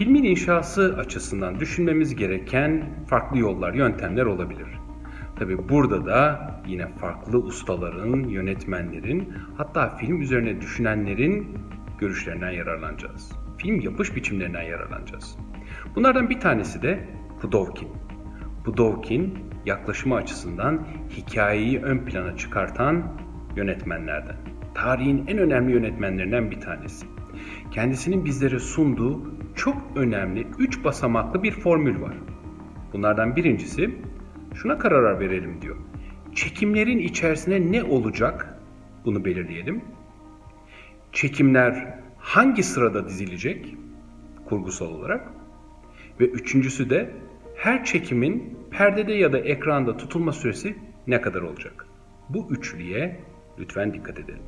Filmin inşası açısından düşünmemiz gereken farklı yollar, yöntemler olabilir. Tabi burada da yine farklı ustaların, yönetmenlerin, hatta film üzerine düşünenlerin görüşlerinden yararlanacağız. Film yapış biçimlerinden yararlanacağız. Bunlardan bir tanesi de Pudovkin. Pudovkin yaklaşımı açısından hikayeyi ön plana çıkartan yönetmenlerden. Tarihin en önemli yönetmenlerinden bir tanesi. Kendisinin bizlere sunduğu çok önemli üç basamaklı bir formül var. Bunlardan birincisi şuna karar verelim diyor. Çekimlerin içerisine ne olacak? Bunu belirleyelim. Çekimler hangi sırada dizilecek? Kurgusal olarak. Ve üçüncüsü de her çekimin perdede ya da ekranda tutulma süresi ne kadar olacak? Bu üçlüye lütfen dikkat edelim.